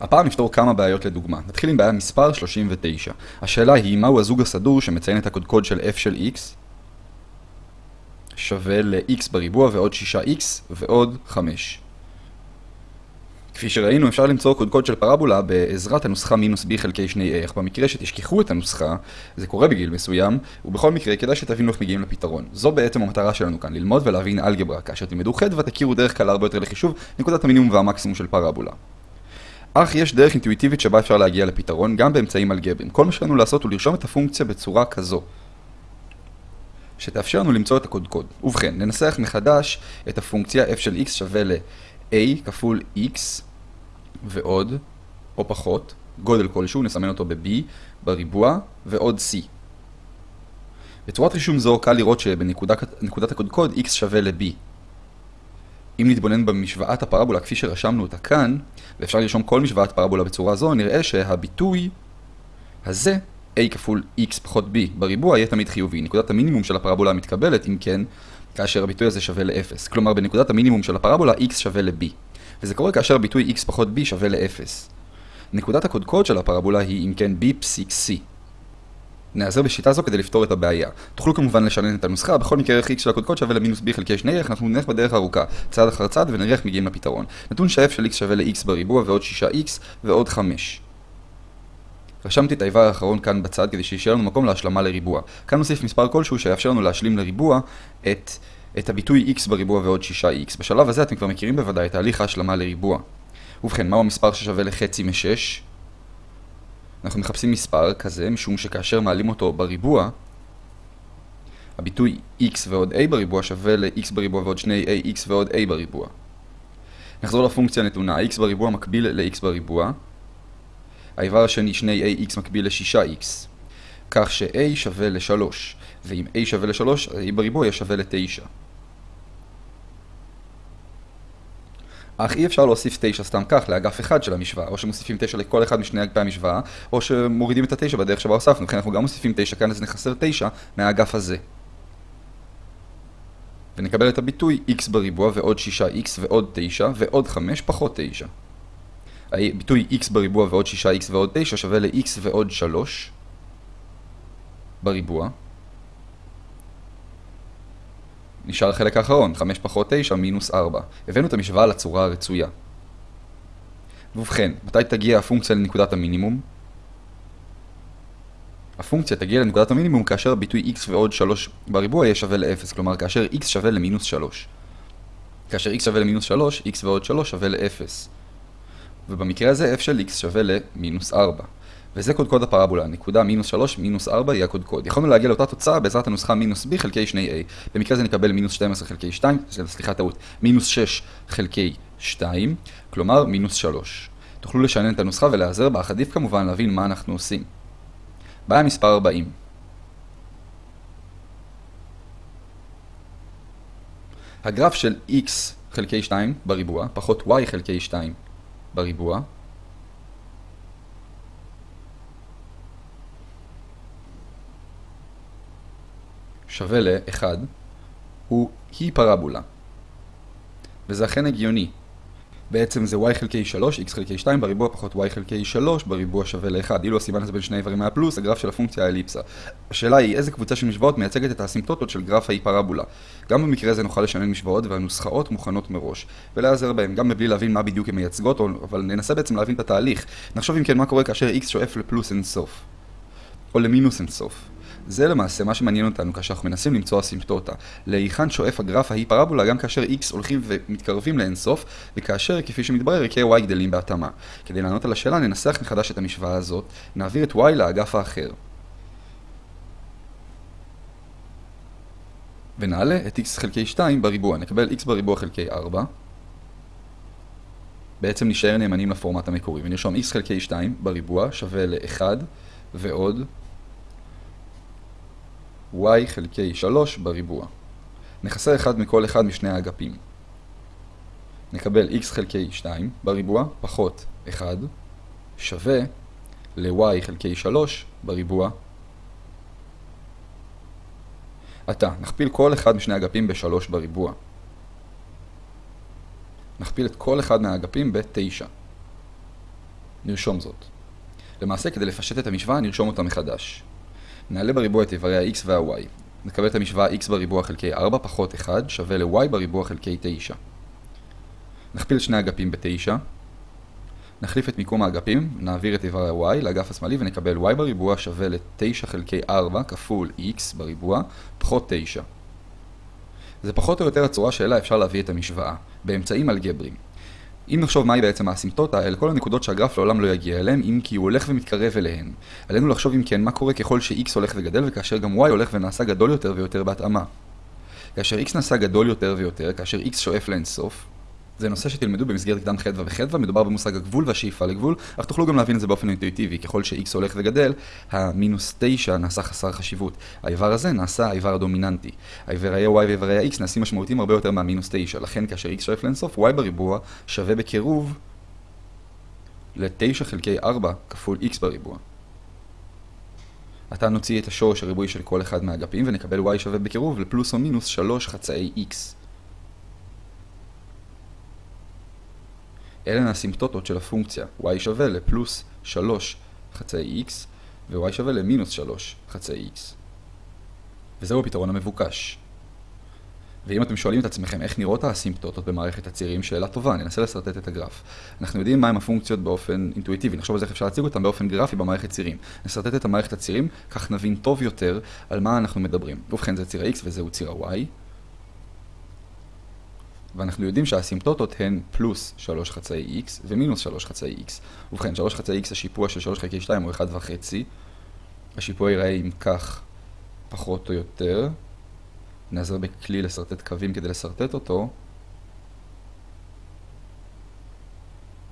הפעם נפתור כמה בעיות לדוגמה. נתחיל עם בעיה מספר 39. השאלה היא, מהו הזוג הסדור שמציין את הקודקוד של f של x שווה ל-x בריבוע ועוד 6x ועוד 5. כפי שראינו, אפשר למצוא קודקוד של פרבולה בעזרת הנוסחה מינוס b חלקי 2a, אך במקרה שתשכחו את הנוסחה, זה קורה בגיל מסוים, ובכל מקרה כדאי שתבינו איך מגיעים לפתרון. זו בעצם המטרה שלנו כאן, ללמוד ולהבין אלגברה, כאשר תלמדו חדווה תכירו דרך קלה הרבה יותר לחישוב נקודת המינימום והמקסימום של פרבולה. אך יש דרך אינטואיטיבית שבה אפשר להגיע לפתרון גם באמצעים אלגבריים. כל מה שלנו לעשות הוא לרשום את הפונקציה בצורה כזו, שתאפשר לנו למצוא את הקודקוד. ובכן, ננסח מחדש את הפונקציה f של x שווה ל-a כפול x ועוד, או פחות, גודל כלשהו, נסמן אותו ב-b בריבוע, ועוד c. בצורת רישום זו קל לראות שבנקודת הקודקוד x שווה ל-b. אם נתבונן במשוואת הפרבולה כפי שרשמנו אותה כאן, ואפשר לרשום כל משוואת פרבולה בצורה זו, נראה שהביטוי הזה, a כפול x פחות b בריבוע, יהיה תמיד חיובי. נקודת המינימום של הפרבולה המתקבלת, אם כן, כאשר הביטוי הזה שווה ל-0. כלומר, בנקודת המינימום של הפרבולה, x שווה ל-b. וזה קורה כאשר הביטוי x פחות b שווה ל-0. נקודת הקודקוד של הפרבולה היא, אם כן, b פסיק c. נעזר בשיטה זו כדי לפתור את הבעיה. תוכלו כמובן לשנן את הנוסחה, בכל מקרה ערך x של הקודקוד שווה למינוס b חלקי שני ערך, אנחנו נלך בדרך ארוכה, צעד אחר צעד ונראה איך מגיעים לפתרון. נתון ש-f של x שווה ל-x בריבוע ועוד 6x ועוד 5. רשמתי את האיבר האחרון כאן בצד כדי שישאר לנו מקום להשלמה לריבוע. כאן נוסיף מספר כלשהו שיאפשר לנו להשלים לריבוע את, את הביטוי x בריבוע ועוד 6x. בשלב הזה אתם כבר מכירים בוודאי את תהליך ההשלמה לריבוע. ובכן, מהו המספר ששווה לחצי מ-6? אנחנו מחפשים מספר כזה, משום שכאשר מעלים אותו בריבוע, הביטוי x ועוד a בריבוע שווה ל-x בריבוע ועוד 2ax ועוד a בריבוע. נחזור לפונקציה הנתונה, x בריבוע מקביל ל-x בריבוע. האיבר השני 2ax מקביל ל-6x. כך ש-a שווה ל-3, ואם a שווה ל-3, a בריבוע יהיה שווה ל-9. אך אי אפשר להוסיף 9 סתם כך לאגף אחד של המשוואה, או שמוסיפים 9 לכל אחד משני אגפי המשוואה, או שמורידים את ה-9 בדרך שבה הוספנו, לכן אנחנו גם מוסיפים 9 כאן, אז נחסר 9 מהאגף הזה. ונקבל את הביטוי x בריבוע ועוד 6x ועוד 9 ועוד 5 פחות 9. הביטוי x בריבוע ועוד 6x ועוד 9 שווה ל-x ועוד 3 בריבוע. נשאר החלק האחרון, 5 פחות 9 מינוס 4. הבאנו את המשוואה לצורה הרצויה. ובכן, מתי תגיע הפונקציה לנקודת המינימום? הפונקציה תגיע לנקודת המינימום כאשר הביטוי x ועוד 3 בריבוע יהיה שווה ל-0, כלומר כאשר x שווה למינוס 3. כאשר x שווה למינוס 3, x ועוד 3 שווה ל-0. ובמקרה הזה f של x שווה למינוס 4. וזה קודקוד הפרבולה, נקודה מינוס 3 מינוס 4 היא הקודקוד. יכולנו להגיע לאותה תוצאה בעזרת הנוסחה מינוס b חלקי 2a. במקרה זה נקבל מינוס 12 חלקי 2, סליחה טעות, מינוס 6 חלקי 2, כלומר מינוס 3. תוכלו לשנן את הנוסחה ולהיעזר בה, עדיף כמובן להבין מה אנחנו עושים. בעיה מספר 40. הגרף של x חלקי 2 בריבוע פחות y חלקי 2 בריבוע שווה ל-1 הוא היא פרבולה. וזה אכן הגיוני. בעצם זה y חלקי 3, x חלקי 2 בריבוע פחות y חלקי 3 בריבוע שווה ל-1. אילו הסימן הזה בין שני איברים היה פלוס, הגרף של הפונקציה האליפסה. השאלה היא איזה קבוצה של משוואות מייצגת את האסימפטוטות של גרף האי פרבולה. גם במקרה הזה נוכל לשנן משוואות והנוסחאות מוכנות מראש. ולהיעזר בהן, גם מבלי להבין מה בדיוק הן מייצגות, אבל ננסה בעצם להבין את התהליך. נחשוב אם כן מה קורה כאשר x שואף לפלוס אינסוף. או למינוס אינסוף. זה למעשה מה שמעניין אותנו כאשר אנחנו מנסים למצוא אסימפטוטה. להיכן שואף הגרף ההיא פרבולה גם כאשר x הולכים ומתקרבים לאינסוף, וכאשר, כפי שמתברר, ערכי y גדלים בהתאמה. כדי לענות על השאלה ננסח מחדש את המשוואה הזאת, נעביר את y לאגף האחר. ונעלה את x חלקי 2 בריבוע, נקבל x בריבוע חלקי 4. בעצם נשאר נאמנים לפורמט המקורי, ונרשום x חלקי 2 בריבוע שווה ל-1 ועוד y חלקי 3 בריבוע. נחסר אחד מכל אחד משני האגפים. נקבל x חלקי 2 בריבוע פחות 1 שווה ל-y חלקי 3 בריבוע. עתה, נכפיל כל אחד משני האגפים ב-3 בריבוע. נכפיל את כל אחד מהאגפים ב-9. נרשום זאת. למעשה, כדי לפשט את המשוואה, נרשום אותה מחדש. נעלה בריבוע את איברי ה-x וה-y. נקבל את המשוואה x בריבוע חלקי 4 פחות 1 שווה ל-y בריבוע חלקי 9. נכפיל שני אגפים ב-9. נחליף את מיקום האגפים, נעביר את איבר ה-y לאגף השמאלי ונקבל y בריבוע שווה ל-9 חלקי 4 כפול x בריבוע פחות 9. זה פחות או יותר הצורה שאליה אפשר להביא את המשוואה, באמצעים אלגבריים. אם נחשוב מהי בעצם האסימפטוטה, אלה כל הנקודות שהגרף לעולם לא יגיע אליהן, אם כי הוא הולך ומתקרב אליהן. עלינו לחשוב אם כן מה קורה ככל ש-x הולך וגדל וכאשר גם y הולך ונעשה גדול יותר ויותר בהתאמה. כאשר x נעשה גדול יותר ויותר, כאשר x שואף לאינסוף, זה נושא שתלמדו במסגרת קדם חדווה וחדווה, מדובר במושג הגבול והשאיפה לגבול, אך תוכלו גם להבין את זה באופן אינטואיטיבי, ככל ש-x הולך וגדל, המינוס 9 נעשה חסר חשיבות. האיבר הזה נעשה האיבר הדומיננטי. האיברי ה-y ואיברי ה-x נעשים משמעותיים הרבה יותר מהמינוס 9, לכן כאשר x שואף לאינסוף, y בריבוע שווה בקירוב ל-9 חלקי 4 כפול x בריבוע. עתה נוציא את השורש הריבועי של כל אחד מהאגפים ונקבל y שווה בקירוב לפלוס או מינוס 3 חצאי x. אלה הסימפטוטות של הפונקציה y שווה לפלוס 3 חצאי x ו-y שווה למינוס 3 חצאי x. וזהו הפתרון המבוקש. ואם אתם שואלים את עצמכם איך נראות האסימפטוטות במערכת הצירים, שאלה טובה, ננסה לסרטט את הגרף. אנחנו יודעים מהם הפונקציות באופן אינטואיטיבי, נחשוב על זה איך אפשר להציג אותם באופן גרפי במערכת צירים. נסרטט את המערכת הצירים, כך נבין טוב יותר על מה אנחנו מדברים. ובכן זה ציר ה-x וזהו ציר ה-y. ואנחנו יודעים שהאסימפטוטות הן פלוס 3 חצאי x ומינוס 3 חצאי x. ובכן, 3 חצאי x השיפוע של 3 חלקי 2 הוא 1.5. השיפוע ייראה אם כך פחות או יותר. נעזר בכלי לשרטט קווים כדי לשרטט אותו.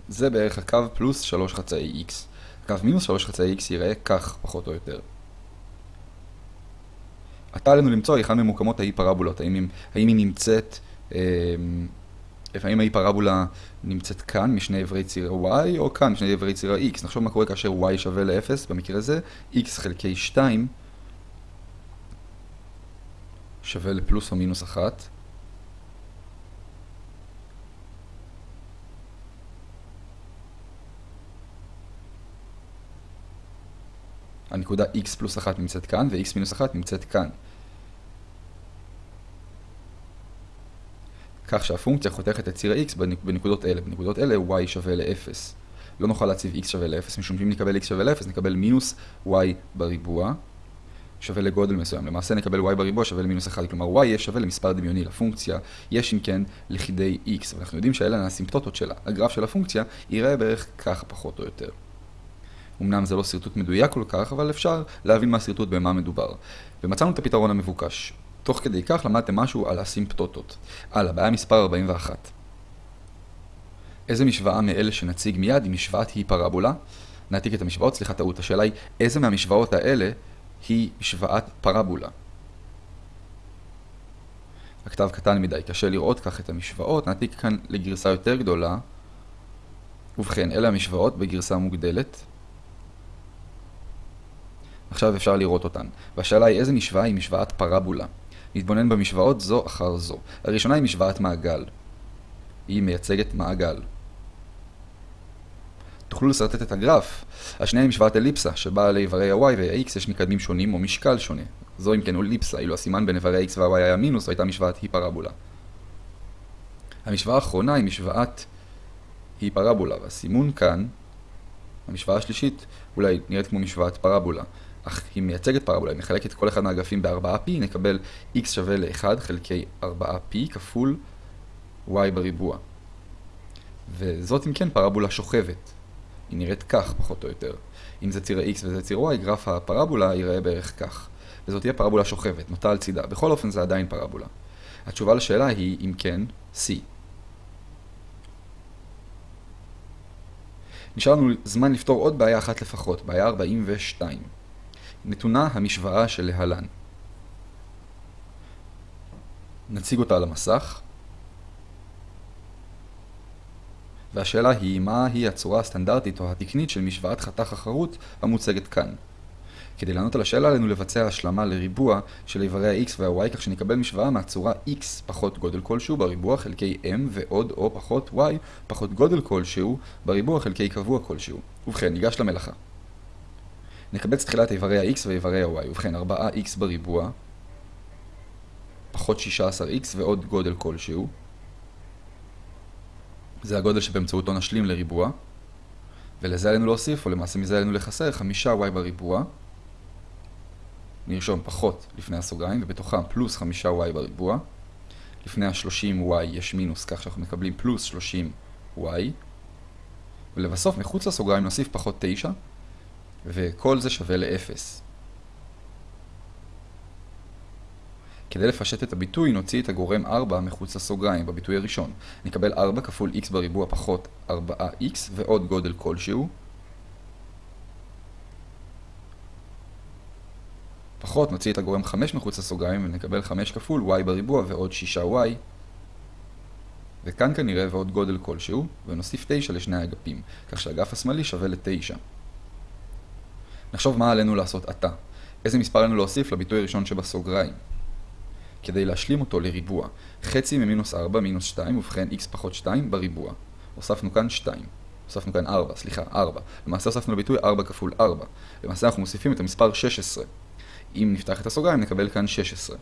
זה בערך הקו פלוס 3 חצאי x. הקו מינוס 3 חצאי x ייראה כך פחות או יותר. עתה עלינו למצוא היכן ממוקמות האי פרבולות, האם, האם היא נמצאת לפעמים ההיפרבולה נמצאת כאן משני אברי ציר y או כאן משני אברי ציר x. נחשוב מה קורה כאשר y שווה ל-0, במקרה הזה x חלקי 2 שווה לפלוס או מינוס 1. הנקודה x פלוס 1 נמצאת כאן ו-x מינוס 1 נמצאת כאן. כך שהפונקציה חותכת את ציר ה-x בנקודות אלה. בנקודות אלה y שווה ל-0. לא נוכל להציב x שווה ל-0, משום שאם נקבל x שווה ל-0, נקבל מינוס y בריבוע שווה לגודל מסוים. למעשה נקבל y בריבוע שווה למינוס 1, כלומר y יהיה שווה למספר דמיוני לפונקציה, יש אם כן לכדי x, ואנחנו יודעים שאלה הסימפטוטות שלה. הגרף של הפונקציה ייראה בערך ככה פחות או יותר. אמנם זה לא שרטוט מדויק כל כך, אבל אפשר להבין מהשרטוט במה מדובר. ומצאנו את הפתרון המבוקש. תוך כדי כך למדתם משהו על הסימפטוטות. הלאה, בעיה מספר 41. איזה משוואה מאלה שנציג מיד היא משוואת היא פרבולה? נעתיק את המשוואות, סליחה טעות, השאלה היא איזה מהמשוואות האלה היא משוואת פרבולה? הכתב קטן מדי, קשה לראות כך את המשוואות, נעתיק כאן לגרסה יותר גדולה. ובכן, אלה המשוואות בגרסה מוגדלת. עכשיו אפשר לראות אותן. והשאלה היא איזה משוואה היא משוואת פרבולה. נתבונן במשוואות זו אחר זו. הראשונה היא משוואת מעגל. היא מייצגת מעגל. תוכלו לשרטט את הגרף. השנייה היא משוואת אליפסה, שבה לאיברי ה-y וה-x יש מקדמים שונים או משקל שונה. זו אם כן אליפסה, אילו הסימן בין איברי ה-x וה-y היה מינוס, הייתה משוואת היפרבולה. המשוואה האחרונה היא משוואת היפרבולה, והסימון כאן, המשוואה השלישית, אולי נראית כמו משוואת פרבולה. אך היא מייצגת פרבולה, אם נחלק את כל אחד מהאגפים ב-4p, נקבל x שווה ל-1 חלקי 4p כפול y בריבוע. וזאת אם כן פרבולה שוכבת. היא נראית כך, פחות או יותר. אם זה ציר ה-x וזה ציר y, גרף הפרבולה ייראה בערך כך. וזאת תהיה פרבולה שוכבת, נוטה על צידה. בכל אופן זה עדיין פרבולה. התשובה לשאלה היא, אם כן, c. נשאר לנו זמן לפתור עוד בעיה אחת לפחות, בעיה 42. נתונה המשוואה שלהלן. נציג אותה על המסך. והשאלה היא, מהי הצורה הסטנדרטית או התקנית של משוואת חתך החרוט המוצגת כאן. כדי לענות על השאלה עלינו לבצע השלמה לריבוע של איברי ה-x וה-y כך שנקבל משוואה מהצורה x פחות גודל כלשהו בריבוע חלקי m ועוד או פחות y פחות גודל כלשהו בריבוע חלקי קבוע כלשהו. ובכן, ניגש למלאכה. נקבץ תחילת איברי ה-x ואיברי ה-y. ובכן, 4x בריבוע פחות 16x ועוד גודל כלשהו. זה הגודל שבאמצעותו נשלים לריבוע. ולזה עלינו להוסיף, או למעשה מזה עלינו לחסר, 5y בריבוע. נרשום פחות לפני הסוגריים, ובתוכם פלוס 5y בריבוע. לפני ה-30y יש מינוס, כך שאנחנו מקבלים פלוס 30y. ולבסוף, מחוץ לסוגריים נוסיף פחות 9, וכל זה שווה ל-0. כדי לפשט את הביטוי, נוציא את הגורם 4 מחוץ לסוגריים, בביטוי הראשון. נקבל 4 כפול x בריבוע פחות 4x ועוד גודל כלשהו. פחות נוציא את הגורם 5 מחוץ לסוגריים ונקבל 5 כפול y בריבוע ועוד 6y. וכאן כנראה ועוד גודל כלשהו, ונוסיף 9 לשני האגפים, כך שהאגף השמאלי שווה ל-9. נחשוב מה עלינו לעשות עתה. איזה מספר עלינו להוסיף לביטוי הראשון שבסוגריים. כדי להשלים אותו לריבוע. חצי ממינוס 4 מינוס 2, ובכן x פחות 2 בריבוע. הוספנו כאן 2. הוספנו כאן 4, סליחה, 4. למעשה הוספנו לביטוי 4 כפול 4. למעשה אנחנו מוסיפים את המספר 16. אם נפתח את הסוגריים נקבל כאן 16.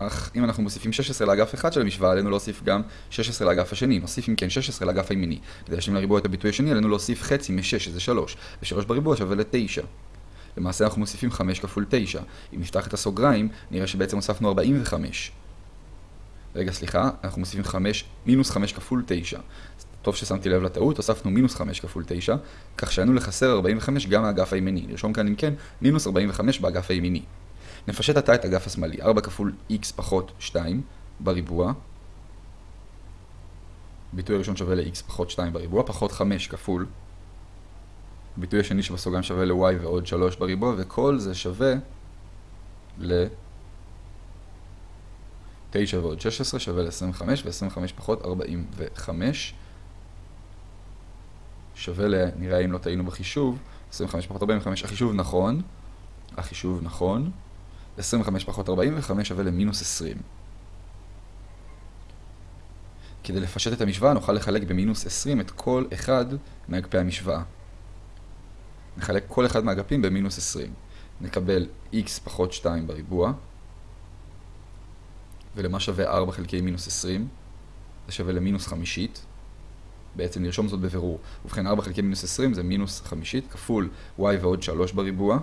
אך אם אנחנו מוסיפים 16 לאגף אחד של המשוואה, עלינו להוסיף גם 16 לאגף השני. נוסיף אם כן 16 לאגף הימיני. כדי להשלים לריבוע את הביטוי השני, עלינו להוסיף חצי מ-6, שזה 3. ו-3 בריבוע שווה ל-9. למעשה אנחנו מוסיפים 5 כפול 9. אם נפתח את הסוגריים, נראה שבעצם הוספנו 45. רגע, סליחה, אנחנו מוסיפים 5, מינוס 5 כפול 9. טוב ששמתי לב לטעות, הוספנו מינוס 5 כפול 9, כך שהיינו לחסר 45 גם מהאגף הימיני. נרשום כאן אם כן, מינוס 45 באגף הימיני. נפשט עתה את האגף השמאלי, 4 כפול x פחות 2 בריבוע. ביטוי הראשון שווה ל-x פחות 2 בריבוע, פחות 5 כפול. הביטוי השני שבסוגריים שווה ל-y ועוד 3 בריבוע, וכל זה שווה ל... 9 ועוד 16 שווה ל-25, ו-25 פחות 45 שווה ל... נראה אם לא טעינו בחישוב, 25 פחות 45, החישוב נכון, החישוב נכון, 25 פחות 45 שווה למינוס 20. כדי לפשט את המשוואה נוכל לחלק במינוס 20 את כל אחד מאגפי המשוואה. נחלק כל אחד מהאגפים במינוס 20. נקבל x פחות 2 בריבוע, ולמה שווה 4 חלקי מינוס 20? זה שווה למינוס חמישית. בעצם נרשום זאת בבירור. ובכן 4 חלקי מינוס 20 זה מינוס חמישית, כפול y ועוד 3 בריבוע.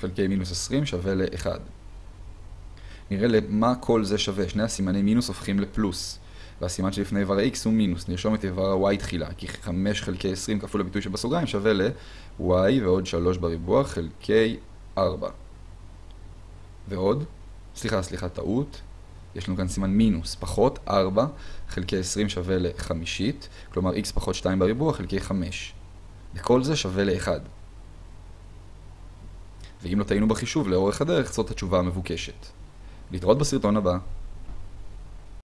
חלקי מינוס 20 שווה ל-1. נראה למה כל זה שווה. שני הסימני מינוס הופכים לפלוס. והסימן שלפני איבר ה-x הוא מינוס. נרשום את איבר ה-y תחילה, כי 5 חלקי 20 כפול הביטוי שבסוגריים שווה ל-y ועוד 3 בריבוע חלקי 4. ועוד, סליחה, סליחה, טעות. יש לנו כאן סימן מינוס, פחות 4 חלקי 20 שווה לחמישית, כלומר x פחות 2 בריבוע חלקי 5. וכל זה שווה ל-1. ואם לא טעינו בחישוב לאורך הדרך, זאת התשובה המבוקשת. להתראות בסרטון הבא.